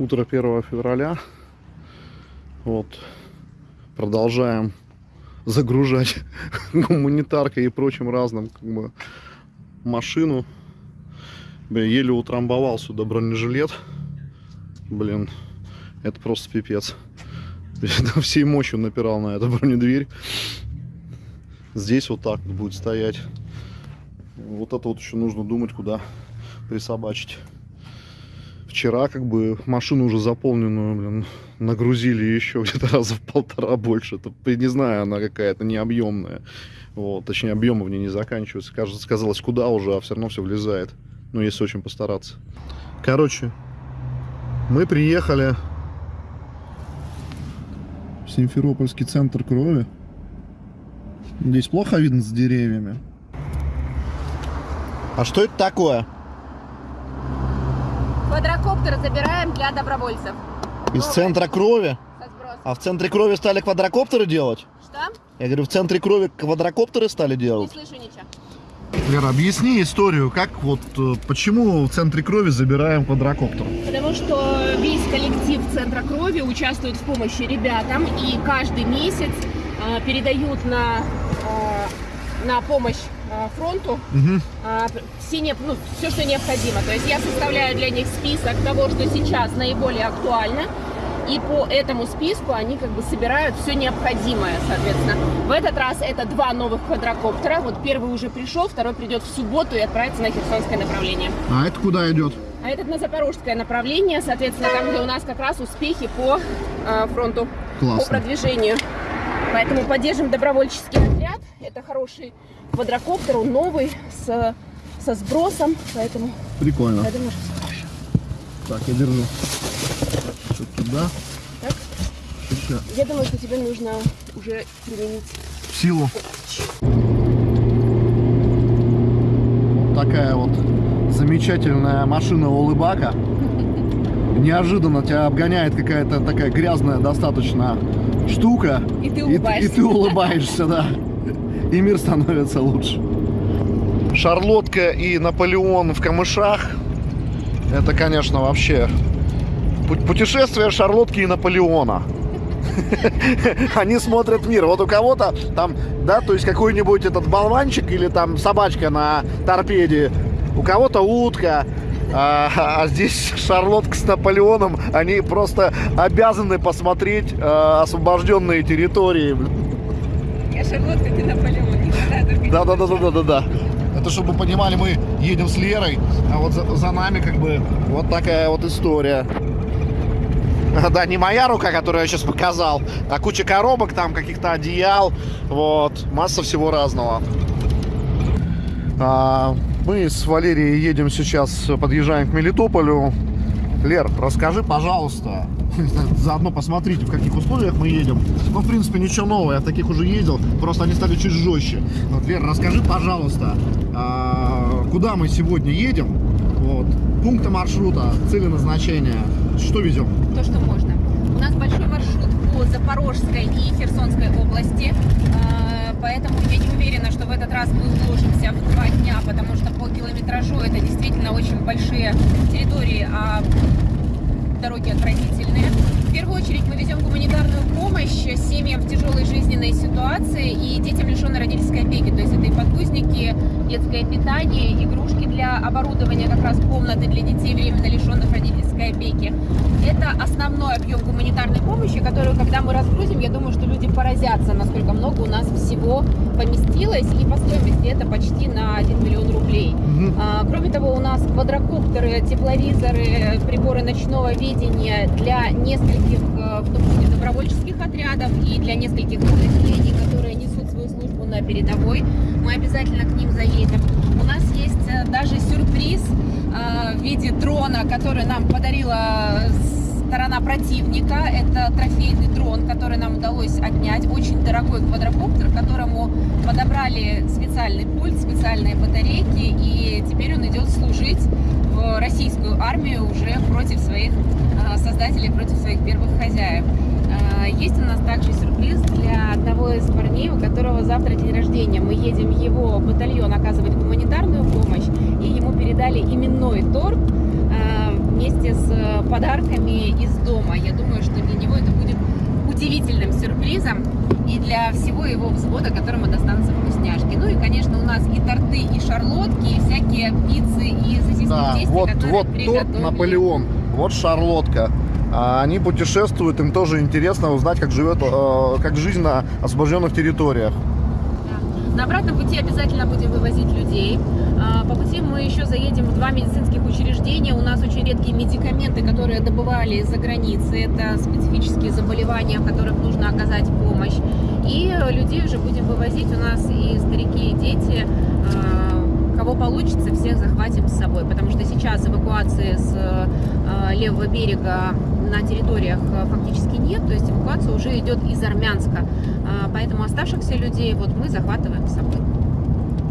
Утро 1 февраля. Вот. Продолжаем загружать гуманитаркой и прочим разным как бы, машину. Блин, еле утрамбовал сюда бронежилет. Блин, это просто пипец. Всей мощью напирал на эту бронедверь. Здесь вот так будет стоять. Вот это вот еще нужно думать, куда присобачить. Вчера как бы машину уже заполненную, блин, нагрузили еще где-то раза в полтора больше. Это, не знаю, она какая-то необъемная. Вот, точнее, объемы в ней не заканчиваются. Кажется, сказалось, куда уже, а все равно все влезает. Ну, если очень постараться. Короче, мы приехали в Симферопольский центр крови. Здесь плохо видно с деревьями. А что это такое? Квадрокоптер забираем для добровольцев. Из центра крови? А в центре крови стали квадрокоптеры делать? Что? Я говорю, в центре крови квадрокоптеры стали Не делать? слышу ничего. Лера, объясни историю, как вот, э, почему в центре крови забираем квадрокоптер? Потому что весь коллектив Центра крови участвует в помощи ребятам и каждый месяц э, передают на, э, на помощь фронту Угу. э, все, не, ну, все, что необходимо. То есть я составляю для них список того, что сейчас наиболее актуально. И по этому списку они как бы собирают все необходимое, соответственно. В этот раз это два новых квадрокоптера. Вот первый уже пришел, второй придет в субботу и отправится на Херсонское направление. А это куда идет? А этот на запорожское направление, соответственно, там, где у нас как раз успехи по э, фронту, по Классно. продвижению. Поэтому поддержим добровольческий отряд. Это хороший квадрокоптер, он новый, с, со сбросом, поэтому Прикольно. я думаю, что- Так, я держу. Чуть туда. Так. сюда. я думаю, что тебе нужно уже применить. Силу. Вот такая вот замечательная машина улыбака. Неожиданно тебя обгоняет какая-то такая грязная достаточно штука. И ты И, улыбаешься. и ты улыбаешься, да. И мир становится лучше. Шарлотка и Наполеон в камышах. Это, конечно, вообще пу- путешествие Шарлотки и Наполеона. Они смотрят мир. Вот у кого-то там, да, то есть какой-нибудь этот болванчик или там собачка на торпеде, у кого-то утка, а, а здесь Шарлотка с Наполеоном, они просто обязаны посмотреть а, освобожденные территории. Я Шарлотка, ты Наполеон, Да, да, да, да, да, да, да. Это чтобы вы понимали, мы едем с Лерой, а вот за, за нами как бы вот такая вот история. Да, не моя рука, которую я сейчас показал, а куча коробок, там каких-то одеял, вот, масса всего разного. А, мы с Валерией едем сейчас, подъезжаем к Мелитополю. Лер, расскажи, пожалуйста, заодно посмотрите, в каких условиях мы едем. Ну, в принципе, ничего нового, я таких уже ездил, просто они стали чуть жестче. Вот, Лер, расскажи, пожалуйста, а, куда мы сегодня едем, вот, пункты маршрута, цели назначения, что везем? то, что можно. У нас большой маршрут по Запорожской и Херсонской области, э, поэтому я не уверена, что в этот раз мы уложимся в два дня, потому что по километражу это действительно очень большие территории, а дороги отвратительные. В первую очередь мы везем гуманитарную помощь семьям в тяжелой жизненной ситуации и детям лишенной родительской опеки. То есть это и подгузники, детское питание, игрушки для оборудования как раз комнаты для детей временно лишенных родительской опеки. Это основной объем гуманитарной помощи, которую, когда мы разгрузим, я думаю, что люди поразятся, насколько много у нас всего поместилось. И по стоимости это почти на 1 миллион рублей. А, Кроме того, у нас квадрокоптеры, тепловизоры, приборы ночного видения для нескольких, э, в том числе добровольческих отрядов и для нескольких подразделений, которые несут свою службу на передовой. Мы обязательно к ним заедем. У нас есть э, даже сюрприз э, в виде дрона, который нам подарила сторона противника. Это трофейный дрон, который нам удалось отнять. Очень дорогой квадрокоптер, которому подобрали специальный пульт, специальные батарейки. И теперь он идет служить в российскую армию уже против своих э, создателей, против своих первых хозяев. Есть у нас также сюрприз для одного из парней, у которого завтра день рождения. Мы едем в его батальон оказывать гуманитарную помощь, и ему передали именной торт. Э, вместе с э, подарками из дома. Я думаю, что для него это будет удивительным сюрпризом и для всего его взвода, которому достанутся вкусняшки. Ну и, конечно, у нас и торты, и шарлотки, и всякие пиццы, и сосиски Да, в тесте, вот, которые вот торт приготовили. Наполеон, вот шарлотка. А Они путешествуют, им тоже интересно узнать, как живет, э, как жизнь на освобожденных территориях. На обратном пути обязательно будем вывозить людей. А, По пути мы еще заедем в два медицинских учреждения. У нас очень редкие медикаменты, которые добывали из-за границы. Это специфические заболевания, в которых нужно оказать помощь. И людей уже будем вывозить. У нас и старики, и дети. А, Кого получится, всех захватим с собой. Потому что сейчас эвакуации с э, левого берега на территориях э, фактически нет. То есть эвакуация уже идет из Армянска. А, Поэтому оставшихся людей вот мы захватываем с собой.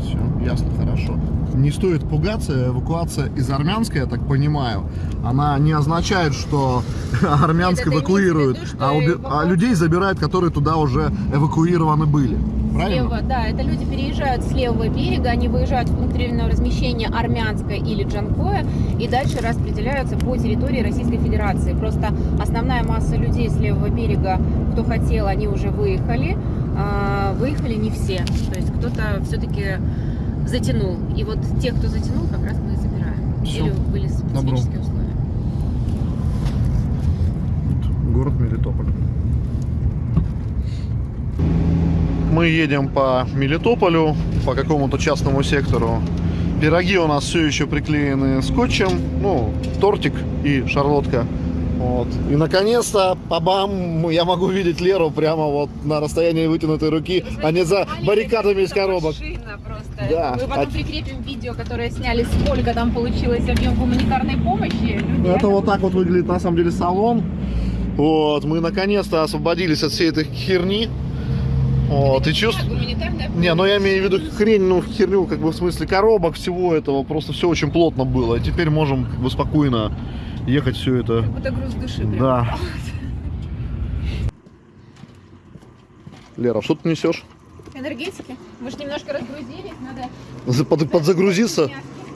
Все, ясно, хорошо. Не стоит пугаться, эвакуация из Армянска, я так понимаю, она не означает, что Армянск эвакуируют, виду, что а, уби- эвакуация- а людей забирают, которые туда уже эвакуированы были. Правильно? Слева, да, это люди переезжают с левого берега, они выезжают в пункт временного размещения Армянское или Джанкоя и дальше распределяются по территории Российской Федерации. Просто основная масса людей с левого берега, кто хотел, они уже выехали. А, Выехали не все, то есть кто-то все-таки затянул. И вот тех, кто затянул, как раз мы и забираем. Всё. Или были специфические условия. Город Мелитополь. Мы едем по Мелитополю, по какому-то частному сектору. Пироги у нас все еще приклеены скотчем, ну, тортик и шарлотка. Вот. И наконец-то, по-бам, я могу видеть Леру прямо вот на расстоянии вытянутой руки, а не за баррикадами из коробок. Просто. Да. Мы потом А- прикрепим видео, которое сняли, сколько там получилось объем гуманитарной помощи. Люди Это вот так вот выглядит на самом деле салон. Вот, мы наконец-то освободились от всей этой херни. Вот, и чувств... Гуманитарная Не, ну я имею в виду хрень, ну херню, как бы в смысле коробок, всего этого, просто все очень плотно было. И теперь можем как бы спокойно ехать все это. Как будто груз души прям. Да. Лера, что ты несешь? Энергетики. Мы же немножко разгрузились, надо... Под- подзагрузиться?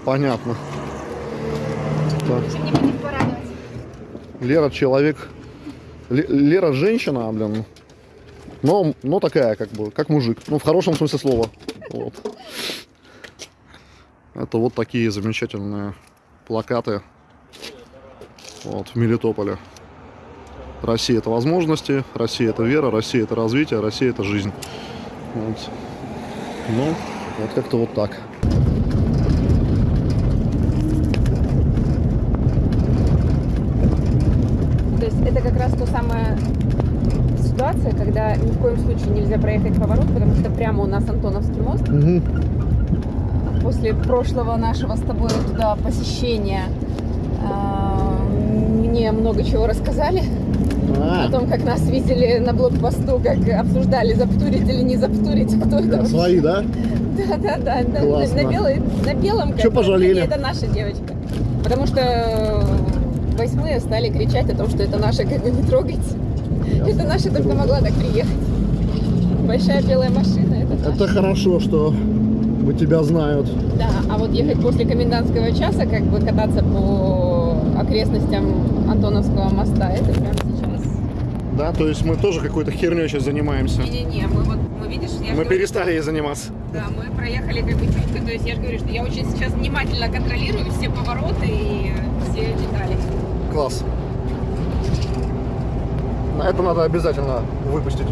Понятно. Так. Лера человек. Ле- Лера женщина, блин. Но, но такая, как бы, как мужик. Ну, в хорошем смысле слова. Вот. Это вот такие замечательные плакаты. Вот, в Мелитополе. Россия это возможности, Россия это вера, Россия это развитие, Россия это жизнь. Вот. Ну, вот как-то вот так. То есть это как раз то самая ситуация, когда ни в коем случае нельзя проехать поворот, потому что прямо у нас Антоновский мост. После прошлого нашего с тобой туда посещения а, мне много чего рассказали. А, О том, как нас видели на блокпосту, как обсуждали, заптурить или не заптурить, кто это свои, да? Да, да, да, да. Классно. На, белой, на белом бы, пожалели? Это наша девочка. Потому что восьмые стали кричать о том, что это наша, как бы не трогайте. Это наша только могла так приехать. Большая белая машина, это наша. Это хорошо, что вы тебя знают. Да, а вот ехать после комендантского часа, как бы кататься по окрестностям Антоновского моста, это прямо сейчас. Да, то есть мы тоже какой-то херней сейчас занимаемся. Не-не-не, мы вот, мы видишь, я Мы говорю, перестали ей заниматься. Да, мы проехали как бы чутко, то есть я же говорю, что я очень сейчас внимательно контролирую все повороты и все детали. Класс. На это надо обязательно выпустить.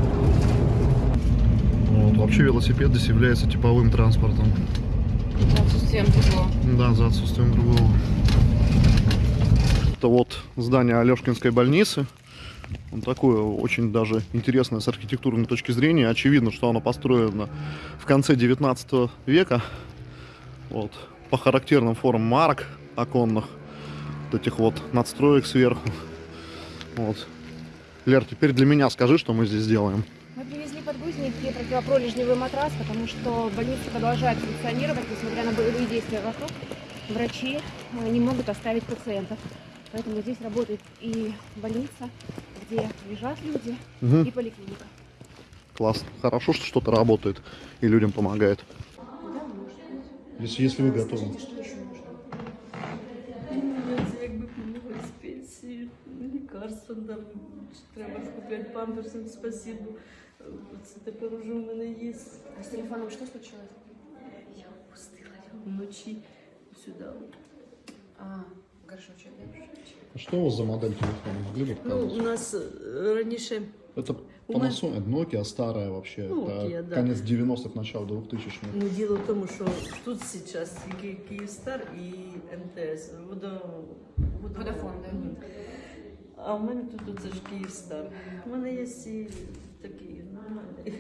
Вот, вообще велосипед здесь является типовым транспортом. Отсутствием другого. Да, за отсутствием другого. Это вот здание Алешкинской больницы. Он такое очень даже интересное с архитектурной точки зрения. Очевидно, что оно построено в конце 19 века. Вот. По характерным формам арок оконных. Вот этих вот надстроек сверху. Вот. Лер, теперь для меня скажи, что мы здесь делаем. Мы привезли подгузники и противопролежневый матрас, потому что больница продолжает функционировать, несмотря на боевые действия вокруг. Врачи э, не могут оставить пациентов. Поэтому здесь работает и больница, где лежат люди, Мгм. и поликлиника. Классно. Хорошо, что что-то работает и людям помогает. Если, если вы готовы. лікарства там треба ж купляти памперсом, спасибо. Це тепер уже в мене є. А с телефоном что случилось? Я пустила його вночі сюди. А, горшочек, да? А что у вас за модель телефона? Могли бы Ну, у показать? нас е, раніше Это у меня- Panasonic, Nokia старая вообще. Nokia, это да. конец 90-х, начало 2000-х. Ну, діло в тому, що тут зараз тільки Київстар і МТС. Водо... Водафон, да. Мгм. А в мене тут оце ж Київстар. У мене є і такий нормальний,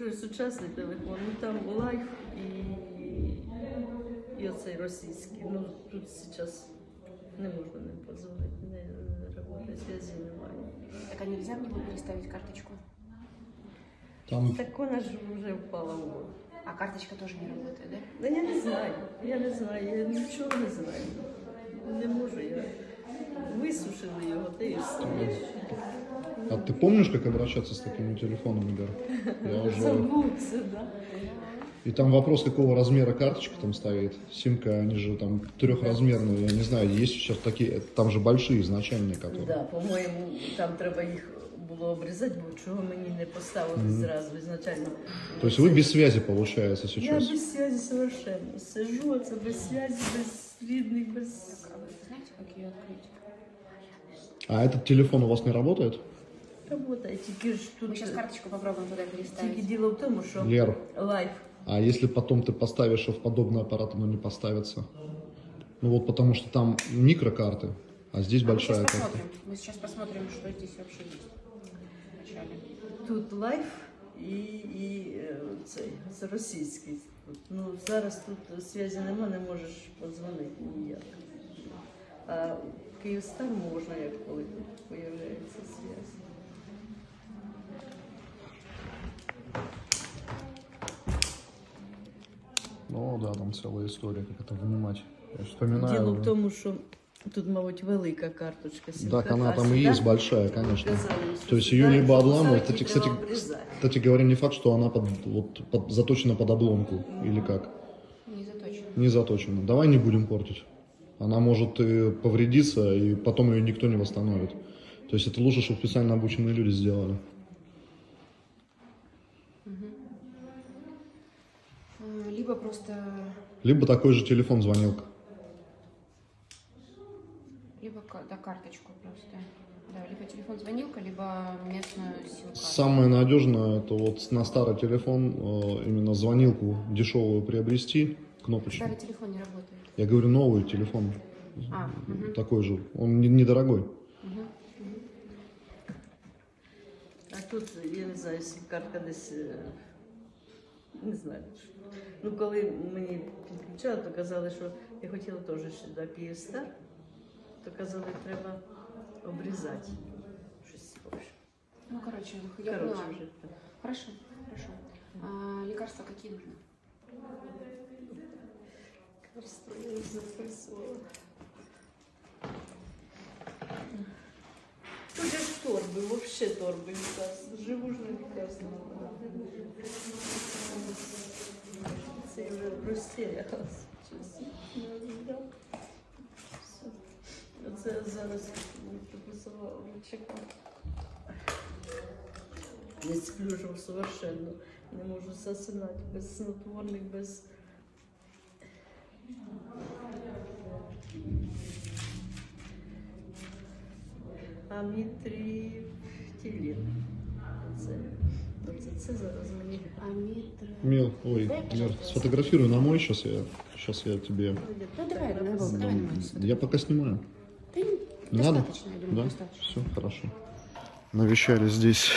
вже сучасний телефон. Ну там лайф і, і оцей російський. Ну тут зараз не можна ним позвонити, не, не працює, зв'язку немає. Так а нельзя мне было переставить карточку? Там Так вона ж вже впала в воду. А карточка тоже не работает, да? Да я не знаю, я не знаю, я нічого не знаю. Не можу я. Висушили його, та і все. А ты помнишь, как обращаться с такими телефонами, Гар? Я уже... Забувся, да. И там вопрос, какого размера карточка там стоит. Симка, они же там трехразмерные, я не знаю, есть сейчас такие, там же большие изначальные, которые. Да, по-моєму, там треба їх було обрізати, бо чого мені не поставили зразу ізначально. То есть вы без связи, получается, Я сейчас? без связи совершенно. Сижу, це без связи, без рідних, без... А вы знаете, как ее открыть? А этот телефон у вас не работает? Работає, тільки ж тут... Мы сейчас карточку попробуем туда Тільки переставить. діло в тому, що Лер, лайф. а если потом ты поставишь в подобный аппарат, оно не поставится? Ну вот потому что там микрокарты, а здесь А мы большая сейчас карта. посмотрим. Мы сейчас посмотрим, что здесь вообще есть. Вначале. Тут лайф і, і е, цей, це російський. Тут, Ну, зараз тут зв'язку нема, не можеш подзвонити ніяк. А Київстар можна, як коли тут появляється зв'язок. Ну да, там целая история, как это вынимать. Я вспоминаю. Діло в тому, що тут, мабуть, велика карточка. Так, сім-карта, она а там и сюди есть большая, конечно. казали, що То есть сюди, ее либо щоб обламывать, поставити, кстати, кстати, треба обрізати. кстати говоря, не факт, что она под, вот, под- заточена под обломку или как. Не заточено. Не заточена. Давай не будем портить. Она может и повредиться, и потом ее никто не восстановит. То есть это лучше, чтобы специально обученные люди сделали. А, Либо просто... Либо такой же телефон звонилка. Либо да, карточку просто. Да, либо телефон звонилка, либо местную сим-карту. Самое надежное это вот на старый телефон э, именно звонилку дешевую приобрести, кнопочную. Старый телефон не работает. Я говорю новый телефон, А, мгм, такой же. Он не- недорогой. мгм. А тут, я не знаю, сім-картка десь, е, не знаю. Ну, коли мені підключали, то казали, що я хотіла теж сюди Київстар, то казали, треба обрізати. Щось схоже. Ну, короче, я Коротше, поняла. вже так. Хорошо, хорошо. А, лекарства какие нужны? Лекарство я не записувала. Тут же ж торби, взагалі торби лекарства. Живу ж на лекарства. Це я вже розсіялась. Чесно. Не віддав. Все. Оце зараз дописувала, чекав. Не сплю ж совершенно. Не можу засинати без снотворних, без амітріптилін. Це, оце, це зараз мені. Амитр... Мил, ой, Мир, сфотографируй на мой сейчас я, сейчас я тебе. Да давай, давай, Вова, давай на мою Я пока снимаю. Да не- Не надо? достаточно, я думаю, Да? достаточно. Все, хорошо. Навещали здесь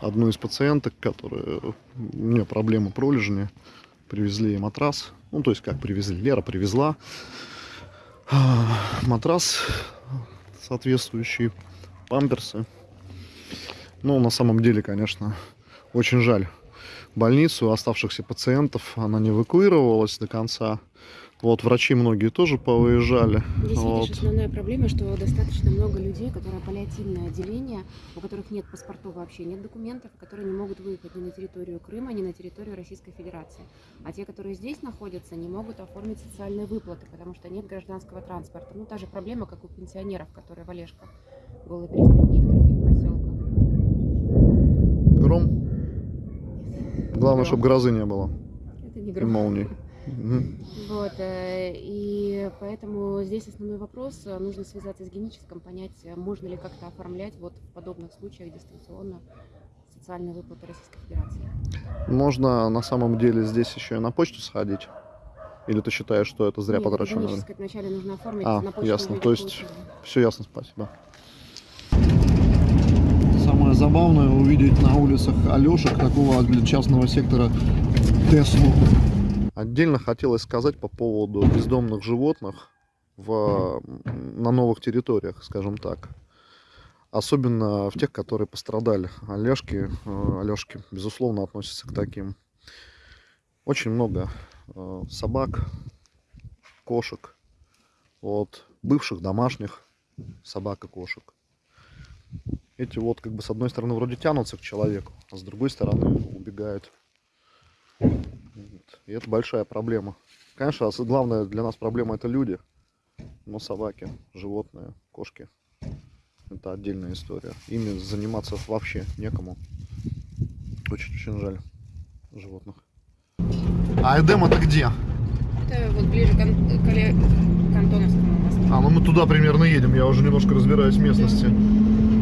одну из пациенток, которая у нее проблема пролежни. Привезли матрас. Ну, то есть как привезли? Лера привезла а, матрас соответствующий, памперсы. Ну, на самом деле, конечно, очень жаль больницу, оставшихся пациентов. Она не эвакуировалась до конца. Вот, врачи многие тоже повыезжали. Здесь, Вот. видишь, основная проблема, что достаточно много людей, которые паллиативное отделение, у которых нет паспортов вообще, нет документов, которые не могут выехать ни на территорию Крыма, ни на территорию Российской Федерации. А те, которые здесь находятся, не могут оформить социальные выплаты, потому что нет гражданского транспорта. Ну, та же проблема, как у пенсионеров, которые в Олежках, Голой Пристани и в других поселках. Гром. Главное, Гром. чтобы грозы не было. Это не И гром. Вот, э, и поэтому здесь основной вопрос, э, нужно связаться с геническом, понять, э, можно ли как-то оформлять вот в подобных случаях дистанционно социальные выплаты Российской Федерации. Можно на самом деле здесь еще и на почту сходить? Или ты считаешь, что это зря Нет, геническое вначале нужно оформить, А, на почту ясно. То есть получили. Все ясно, спасибо. Самое забавное увидеть на улицах Алешек такого для частного сектора Теслу. Отдельно хотелось сказать по поводу бездомных животных в, на новых территориях, скажем так. Особенно в тех, которые пострадали. Олежки, э, Алешки, безусловно, относятся к таким. Очень много э, собак, кошек, вот, бывших домашних собак и кошек. Эти вот как бы с одной стороны вроде тянутся к человеку, а с другой стороны убегают. И это большая проблема. Конечно, главная для нас проблема это люди, но собаки, животные, кошки это отдельная история. Ими заниматься вообще некому. Очень-очень жаль животных. А Эдем это где? Это вот ближе к, к к Антоновскому мосту. А, ну мы туда примерно едем, я уже немножко разбираюсь в местности.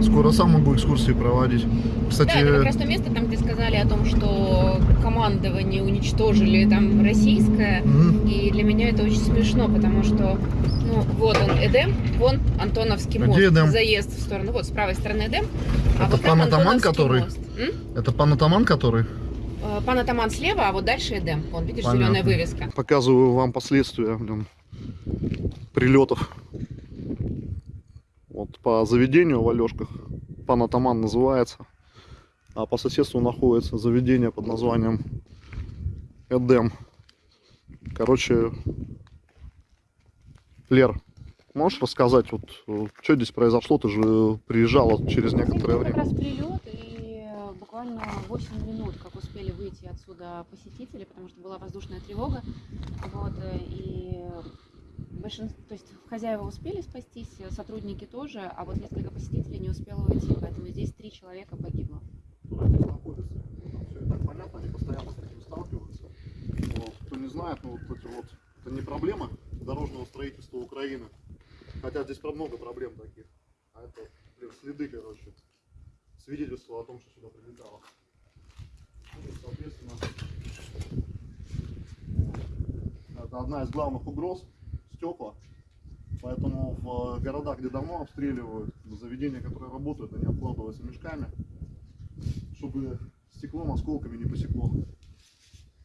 Скоро сам могу экскурсии проводить. Кстати, Да, это как раз то место, там, где сказали о том, что командование уничтожили там российское. мгм. И для меня это очень смешно, потому что, ну, вот он Эдем, вон Антоновский мост, где Эдем? заезд в сторону, вот с правой стороны Эдем, а Это вот Пан-Атаман, Антоновский который? мост. М? это пан Атаман, который? Э, Пан Атаман слева, а вот дальше Эдем. Вон, видишь, Понятно. зеленая вывеска. Показываю вам последствия блин, прилетов. По заведению в Алешках. Пан Атаман называется. А по соседству находится заведение под названием Эдем. Короче, Лер, можешь рассказать, вот, что здесь произошло? Ты же приезжала через некоторое Это время. как раз прилет, и э, буквально 8 минут, как успели выйти отсюда посетители, потому что была воздушная тревога. Вот, э, и большинство, то есть хозяева успели спастись, э, сотрудники тоже, а вот несколько посетителей не успело уйти, поэтому здесь три человека погибло. Кто не знает, ну вот эти вот, это не проблема дорожного строительства Украины. Хотя здесь много проблем таких. А это блин, следы, короче. Свидетельство о том, что сюда прилетало. Ну, соответственно, это одна из главных угроз стекла. Поэтому в э, городах, где давно обстреливают, заведения, которые работают, они обкладываются мешками чтобы стеклом, осколками не посекло.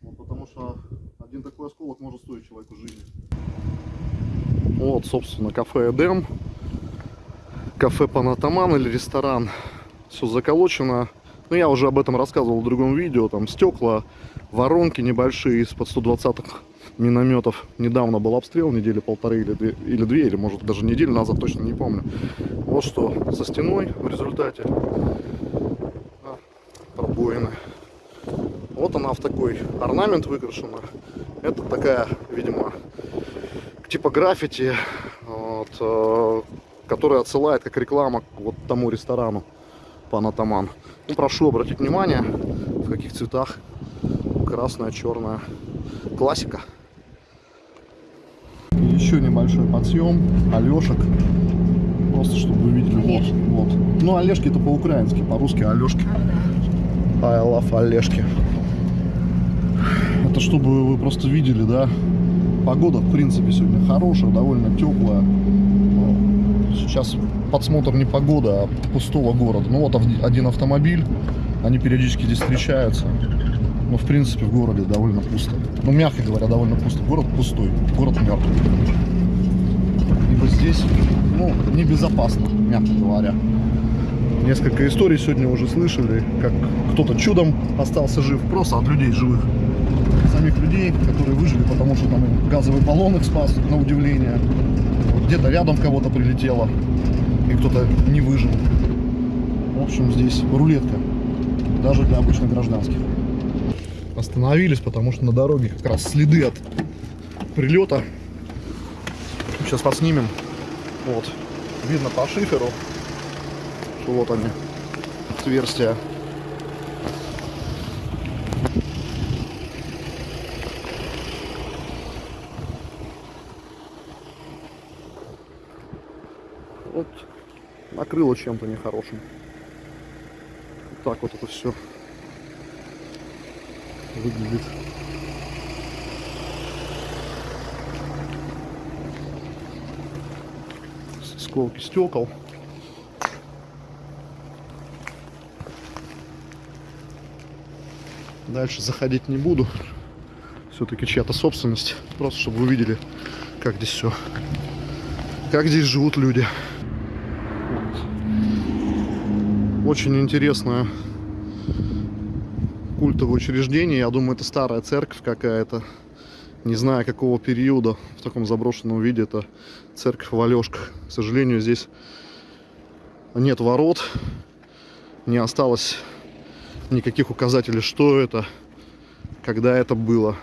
Вот, потому что один такой осколок может стоить человеку жизни. Вот, собственно, кафе Эдем, кафе Панатаман или ресторан. Все заколочено. Ну, я уже об этом рассказывал в другом видео. Там стекла, воронки небольшие из-под 120-х минометов. Недавно был обстрел, недели полторы или две, или две, или может даже неделю назад, точно не помню. Вот что со стеной в результате а, пробоины. Вот она в такой орнамент выкрашена. Это такая, видимо, типа граффити, вот, э, которая отсылает как реклама к вот тому ресторану Панатаман. Ну, прошу обратить внимание, в каких цветах красная, черная. Классика. Еще небольшой подъем Алешек. Просто чтобы вы видели. Олежки. Вот, вот. Ну, Олежки это по-украински, по-русски Алешки. I love Олежки. Это чтобы вы просто видели, да? Погода, в принципе, сегодня хорошая, довольно теплая. Ну, Сейчас подсмотр не погода, а пустого города. Ну вот один автомобиль, они периодически здесь встречаются. Но, в принципе, в городе довольно пусто. Ну, мягко говоря, довольно пусто. Город пустой, город мертвый. Ибо здесь, ну, небезопасно, мягко говоря. Несколько историй сегодня уже слышали, как кто-то чудом остался жив, просто от людей живых самих людей, которые выжили, потому что там газовый баллон их спас, на удивление. Где-то рядом кого-то прилетело, и кто-то не выжил. В общем, здесь рулетка, даже для обычных гражданских. Остановились, потому что на дороге как раз следы от прилета. Сейчас поснимем. Вот. Видно по шиферу, что вот они, отверстия. Вот накрыло чем-то нехорошим. Вот так вот это все выглядит. Сколки стекол. Дальше заходить не буду. Все-таки чья-то собственность. Просто чтобы вы увидели, как здесь все. Как здесь живут люди. Вот. Очень интересное культовое учреждение. Я думаю, это старая церковь какая-то. Не знаю, какого периода в таком заброшенном виде. Это церковь в Алешках. К сожалению, здесь нет ворот. Не осталось никаких указателей, что это, когда это было.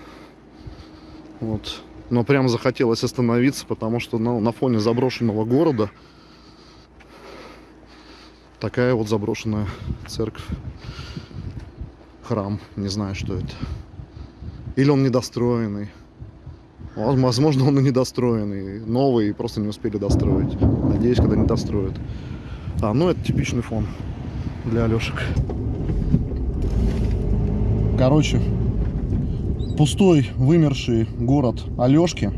Вот. Но прям захотелось остановиться, потому что ну, на фоне заброшенного города такая вот заброшенная церковь. Храм. Не знаю, что это. Или он недостроенный. Воз- Возможно, он и недостроенный. Новый, просто не успели достроить. Надеюсь, когда не достроят. А, ну это типичный фон для Алешек. Короче, пустой, вымерший город Алешки.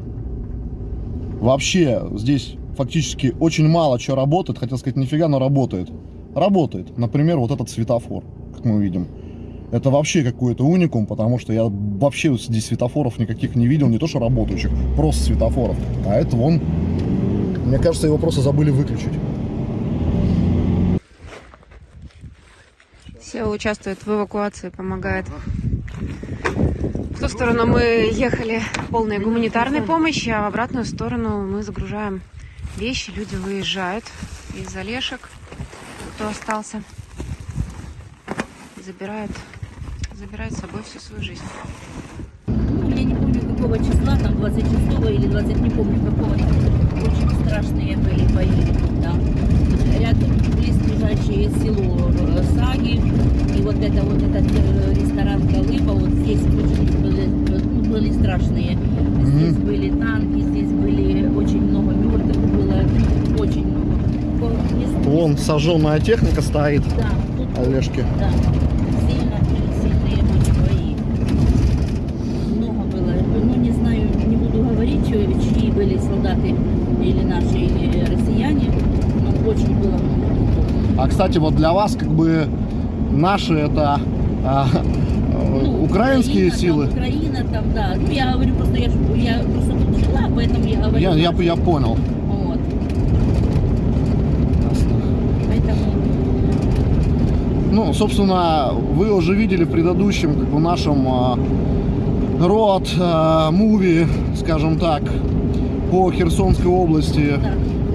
Вообще здесь фактически очень мало что работает. Хотел сказать, нифига, но работает. Работает. Например, вот этот светофор, как мы видим. Это вообще какой-то уникум, потому что я вообще здесь светофоров никаких не видел, не то что работающих, просто светофоров. А это вон, мне кажется, его просто забыли выключить. Все участвует в эвакуации, помогает. В ту сторону мы ехали полной гуманитарной помощи, а в обратную сторону мы загружаем вещи. Люди выезжают из Олешек, кто остался, забирает, забирает с собой всю свою жизнь. Ну, я не помню какого числа, там 26 или 20, не помню какого, очень страшные были бои там. Рядом близлежащее село э, Саги, и вот это вот этот э, ресторан Колыба, вот здесь очень были, ну, были страшные. Здесь были танки, здесь были очень много мертвых, было очень много. По- не- Вон сожженная техника стоит, Да, тут Олежки. да, сильно, сильные были бои. Много было. Ну, не знаю, не буду говорить, чьи чьи были солдаты, или наши, или россияне, но очень было много трупов. А кстати, вот для вас как бы наши это а, Ну, украинские Украина, силы. Там, Украина там, да. Ну, я говорю, просто я, я просто тут жила, поэтому я говорю. Я, я, я понял. Вот. Поэтому, Ну, собственно, вы уже видели в предыдущем, как бы, нашем а, род а, муви, скажем так, по Херсонской области.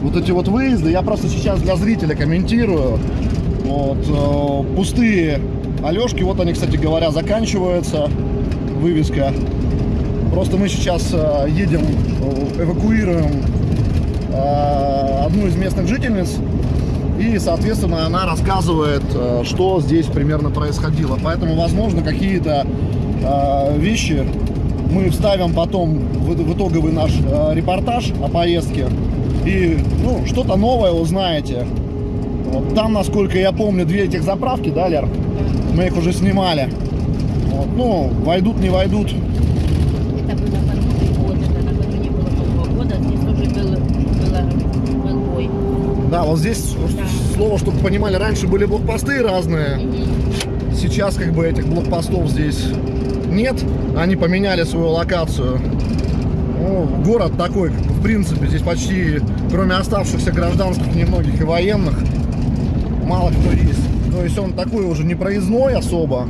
Вот эти вот выезды, я просто сейчас для зрителя комментирую. Вот, э, пустые Алешки, вот они, кстати говоря, заканчиваются. Вывеска. Просто мы сейчас э, едем, э, эвакуируем одну из местных жительниц. И, соответственно, она рассказывает, э, что здесь примерно происходило. Поэтому, возможно, какие-то э, вещи мы вставим потом в, итоговый наш э, репортаж о поездке. И, ну, что-то новое узнаете. Вот там, насколько я помню, две этих заправки, да, Лер? Мы их уже снимали. Вот, ну, войдут, не войдут. Это было под Новый год, это накануне было Нового года, здесь уже был, было, был бой. Да, вот здесь слово, чтобы понимали, раньше были блокпосты разные. Сейчас как бы этих блокпостов здесь нет. Они поменяли свою локацию. Ну, город такой, в принципе, здесь почти, кроме оставшихся гражданских немногих и военных, мало кто есть. То есть он такой уже не проездной особо.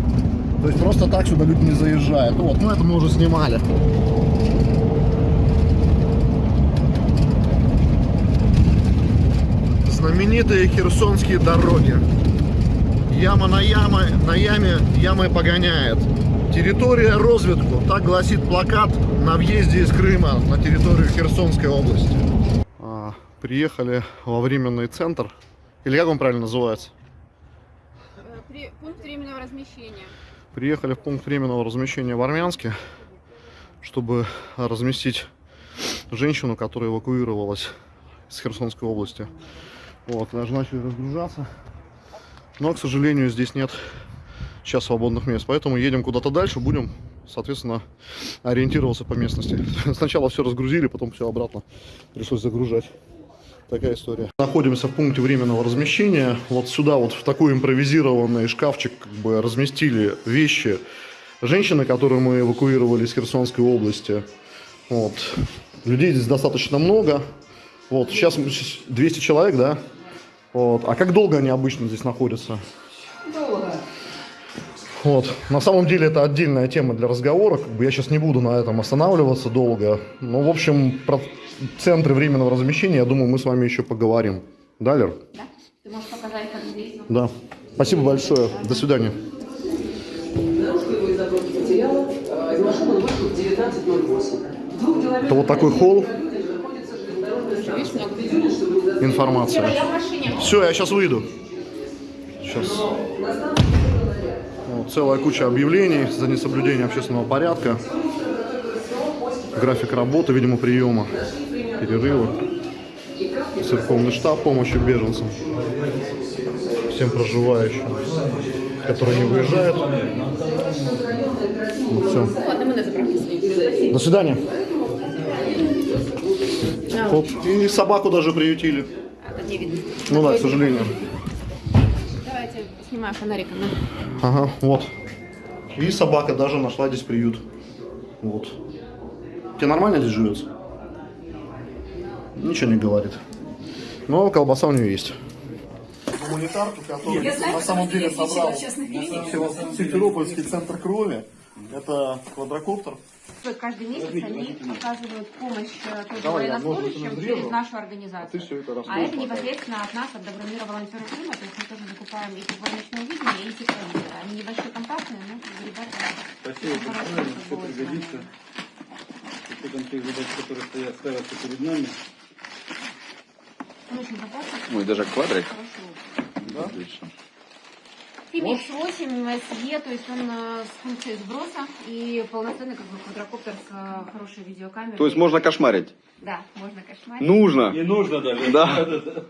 То есть просто так сюда люди не заезжают. Вот, ну это мы уже снимали. Знаменитые херсонские дороги. Яма на яме, на яме ямой погоняет. Территория разведку. Так гласит плакат на въезде из Крыма на территорию Херсонской области. А, приехали во временный центр. Или как он правильно называется? Пункт временного размещения. Приехали в пункт временного размещения в Армянске, чтобы разместить женщину, которая эвакуировалась из Херсонской области. Вот, даже начали разгружаться. Но, к сожалению, здесь нет сейчас свободных мест. Поэтому едем куда-то дальше, будем, соответственно, ориентироваться по местности. Сначала все разгрузили, потом все обратно пришлось загружать. Такая история. Находимся в пункте временного размещения. Вот сюда вот в такой импровизированный шкафчик как бы разместили вещи женщины, которую мы эвакуировали из Херсонской области. Вот. Людей здесь достаточно много. Вот. Сейчас мы- 200 человек, да? Вот. А как долго они обычно здесь находятся? Вот. На самом деле это отдельная тема для разговора. Как бы я сейчас не буду на этом останавливаться долго. Но, в общем, про центры временного размещения, я думаю, мы с вами еще поговорим. Да, Лер? Да? Ты можешь показать, как здесь? Да. Спасибо большое. До свидания. Его из а, Из машины он вышел в 19.08. В двух километрах Это вот такой холл. находится Информация. Все, я сейчас выйду. Сейчас. Вот, целая куча объявлений за несоблюдение общественного порядка. График работы, видимо, приема, перерывы. Церковный штаб помощи беженцам. Всем проживающим, которые не выезжают. Ну, все. До свидания. Оп. И собаку даже приютили. А, Не видно. Ну да, к сожалению. Давайте снимаю фонариком. Ага, вот. И собака даже нашла здесь приют. Вот. Тебе нормально здесь живется? Ничего не говорит. Но колбаса у нее есть. Гуманитарку, который на самом деле собрал Симферопольский центр крови. Это квадрокоптер. Каждый месяц они оказывают помощь э, тоже Давай военнослужащим через нашу а организацию. всё это А это непосредственно от нас, от Добромира волонтеров Крыма, то есть мы тоже закупаем и тепловичное видение, и тепловизор. Они небольшие, компактные, но ребята Спасибо большое, все пригодится. С учетом тех задач, которые стоят, ставятся перед нами. Ну и даже квадрик. хороший лук. Да? Отлично. Фимикс 8 SE, то есть он э, с функцией сброса и полноценный как бы квадрокоптер с э, хорошей видеокамерой. То есть можно кошмарить? Да, можно кошмарить. Нужно. Не нужно даже. Да.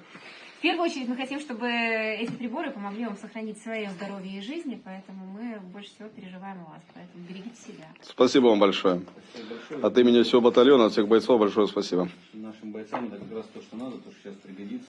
В первую очередь мы хотим, чтобы эти приборы помогли вам сохранить свое здоровье и жизни, поэтому мы больше всего переживаем о вас, поэтому берегите себя. Спасибо вам большое. От имени всего батальона, от всех бойцов большое спасибо. Нашим бойцам это как раз то, что надо, то, что сейчас пригодится.